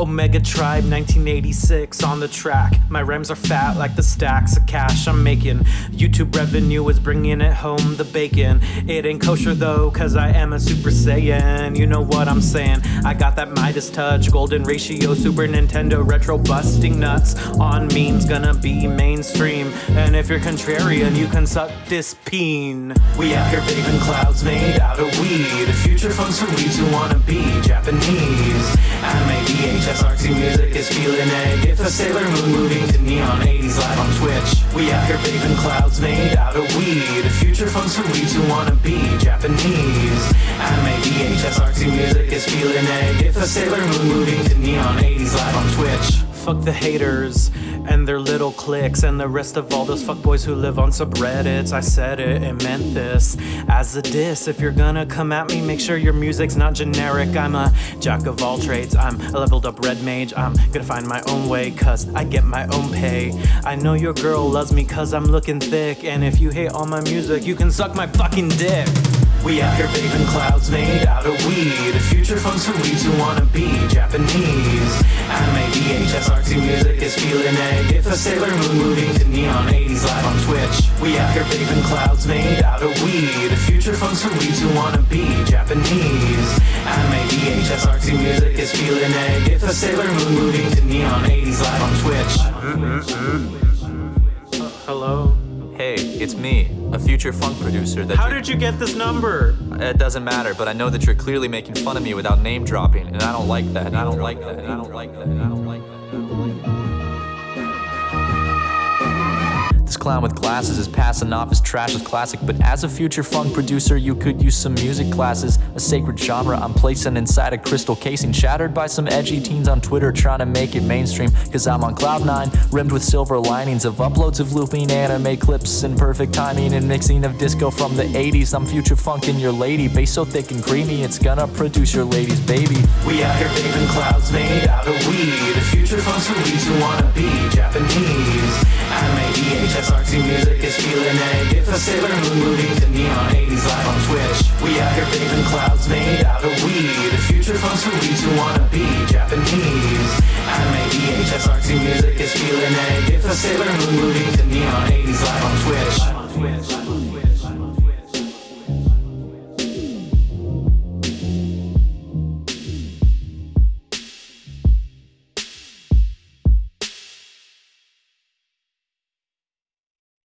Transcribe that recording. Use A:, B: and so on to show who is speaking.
A: Omega Tribe 1986 on the track. My rhymes are fat like the stacks of cash I'm making. YouTube revenue is bringing it home the bacon. It ain't kosher though, cause I am a Super Saiyan. You know what I'm saying? I got that Midas touch, golden ratio, Super Nintendo retro busting nuts. On memes, gonna be mainstream. And if you're contrarian, you can suck this peen. We out here vaping clouds made out of weed. The Future funks for weeds who wanna be Japanese. Is feeling egg. If a Sailor Moon moving to neon 80s live on Twitch. We out here vaping clouds made out of weed. Future funks for weeds who wanna be Japanese. Anime, VHS, artsy music is feeling egg. If a Sailor Moon moving to neon 80s live on Twitch. Fuck the haters and their little cliques and the rest of all those fuckboys who live on subreddits. I said it and meant this as a diss. If you're gonna come at me, make sure your music's not generic. I'm a jack of all trades. I'm a leveled up red mage. I'm gonna find my own way cause I get my own pay. I know your girl loves me cause I'm looking thick. And if you hate all my music, you can suck my fucking dick. We out here vaping clouds made out of weed. Future funks for weeds who wanna be Sailor Moon moving to neon 80s live on Twitch. We out here vaping clouds made out of weed. The Future funks for weeds who wanna be Japanese. Anime, VHS, artsy music is feeling egg. If a Sailor Moon moving to neon 80s live on Twitch. Hello?
B: Hey, it's me, a future funk producer that
A: How
B: you-
A: did you get this number?
B: It doesn't matter, but I know that you're clearly making fun of me without name dropping, and I don't like that, and I don't like that, and I don't like that, and I don't like that. Clown with glasses is passing off as trash as classic, but as a future funk producer, you could use some music classes. A sacred genre I'm placing inside a crystal casing, shattered by some edgy teens on Twitter trying to make it mainstream. Cause I'm on cloud nine, rimmed with silver linings of uploads of looping anime clips and perfect timing and mixing of disco from the 80s. I'm future funkin' your lady, bass so thick and creamy, it's gonna produce your lady's baby.
A: We out here vaping clouds made out of weed. The Future funks for weeds who wanna be Japanese. Artsy music is feeling it If a Sailor Moon moving to neon 80s live on Twitch. We out here vaping clouds made out of weed. The Future funks for weeds who wanna be Japanese. Anime, VHS, artsy music is feeling it If a Sailor Moon moving to neon 80s live on Twitch.